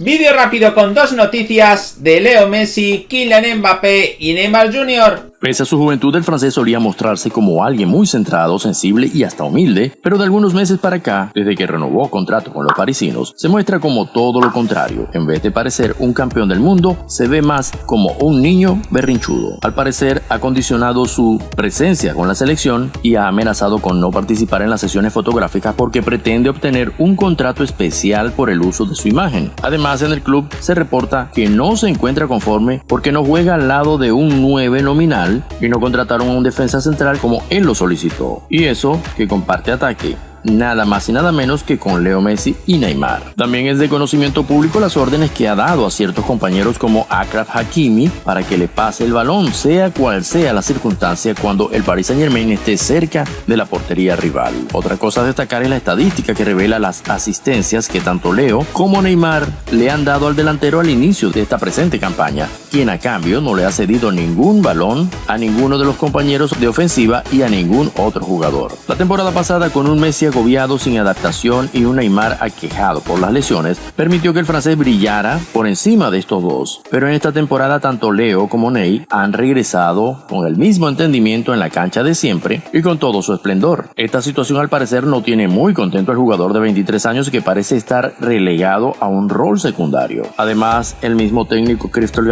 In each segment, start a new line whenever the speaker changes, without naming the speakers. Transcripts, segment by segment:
Vídeo rápido con dos noticias de Leo Messi, Kylian Mbappé y Neymar Jr.
Pese a su juventud, el francés solía mostrarse como alguien muy centrado, sensible y hasta humilde, pero de algunos meses para acá, desde que renovó contrato con los parisinos, se muestra como todo lo contrario. En vez de parecer un campeón del mundo, se ve más como un niño berrinchudo. Al parecer, ha condicionado su presencia con la selección y ha amenazado con no participar en las sesiones fotográficas porque pretende obtener un contrato especial por el uso de su imagen. Además, en el club se reporta que no se encuentra conforme porque no juega al lado de un 9 nominal y no contrataron a un defensa central como él lo solicitó. Y eso que comparte ataque nada más y nada menos que con Leo Messi y Neymar. También es de conocimiento público las órdenes que ha dado a ciertos compañeros como Akraf Hakimi para que le pase el balón, sea cual sea la circunstancia cuando el Paris Saint Germain esté cerca de la portería rival. Otra cosa a destacar es la estadística que revela las asistencias que tanto Leo como Neymar le han dado al delantero al inicio de esta presente campaña, quien a cambio no le ha cedido ningún balón a ninguno de los compañeros de ofensiva y a ningún otro jugador. La temporada pasada con un Messi agobiado sin adaptación y un Neymar aquejado por las lesiones, permitió que el francés brillara por encima de estos dos. Pero en esta temporada tanto Leo como Ney han regresado con el mismo entendimiento en la cancha de siempre y con todo su esplendor. Esta situación al parecer no tiene muy contento al jugador de 23 años que parece estar relegado a un rol secundario. Además, el mismo técnico Christophe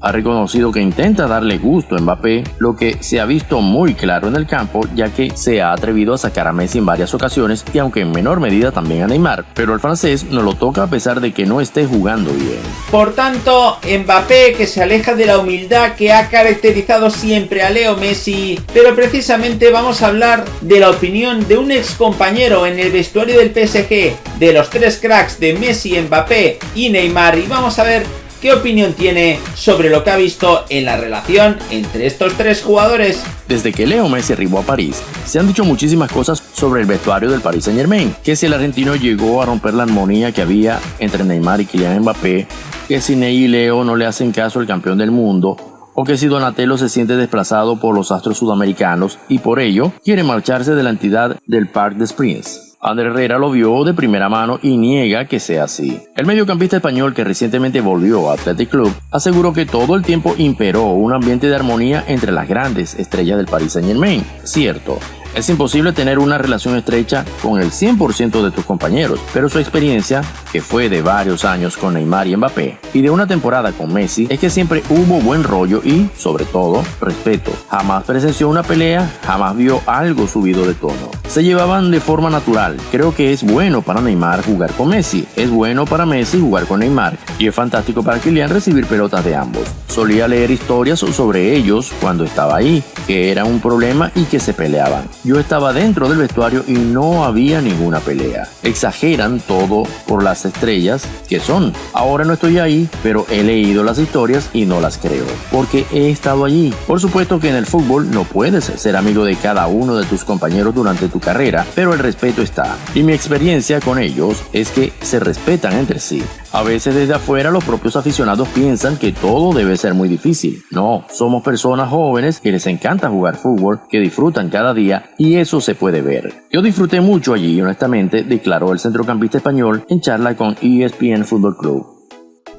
Ha reconocido que intenta darle gusto a Mbappé, lo que se ha visto muy claro en el campo ya que se ha atrevido a sacar a Messi en varias ocasiones y aunque en menor medida también a Neymar, pero el francés no lo toca a pesar de que no esté jugando bien.
Por tanto, Mbappé que se aleja de la humildad que ha caracterizado siempre a Leo Messi, pero precisamente vamos a hablar de la opinión de un ex compañero en el vestuario del PSG, de los tres cracks de Messi, Mbappé y Neymar y vamos a ver qué opinión tiene sobre lo que ha visto en la relación entre estos tres jugadores.
Desde que Leo Messi arribó a París, se han dicho muchísimas cosas sobre el vestuario del Paris Saint Germain, que si el argentino llegó a romper la armonía que había entre Neymar y Kylian Mbappé, que si Ney y Leo no le hacen caso al campeón del mundo, o que si Donatello se siente desplazado por los astros sudamericanos y por ello quiere marcharse de la entidad del Parc des Princes. André Herrera lo vio de primera mano y niega que sea así. El mediocampista español que recientemente volvió a Athletic Club aseguró que todo el tiempo imperó un ambiente de armonía entre las grandes estrellas del Paris Saint Germain. Cierto, es imposible tener una relación estrecha con el 100% de tus compañeros, pero su experiencia, que fue de varios años con Neymar y Mbappé, y de una temporada con Messi, es que siempre hubo buen rollo y, sobre todo, respeto. Jamás presenció una pelea, jamás vio algo subido de tono. Se llevaban de forma natural. Creo que es bueno para Neymar jugar con Messi, es bueno para Messi jugar con Neymar, y es fantástico para Kylian recibir pelotas de ambos. Solía leer historias sobre ellos cuando estaba ahí, que era un problema y que se peleaban. Yo estaba dentro del vestuario y no había ninguna pelea. Exageran todo por las estrellas que son. Ahora no estoy ahí, pero he leído las historias y no las creo, porque he estado allí. Por supuesto que en el fútbol no puedes ser amigo de cada uno de tus compañeros durante tu carrera, pero el respeto está. Y mi experiencia con ellos es que se respetan entre sí. A veces desde afuera los propios aficionados piensan que todo debe ser muy difícil. No, somos personas jóvenes que les encanta jugar fútbol, que disfrutan cada día y eso se puede ver. Yo disfruté mucho allí, honestamente, declaró el centrocampista español en charla con ESPN Football Club.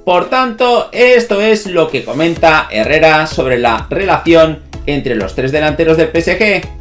Por tanto, esto es lo que comenta Herrera sobre la relación entre los tres delanteros del PSG.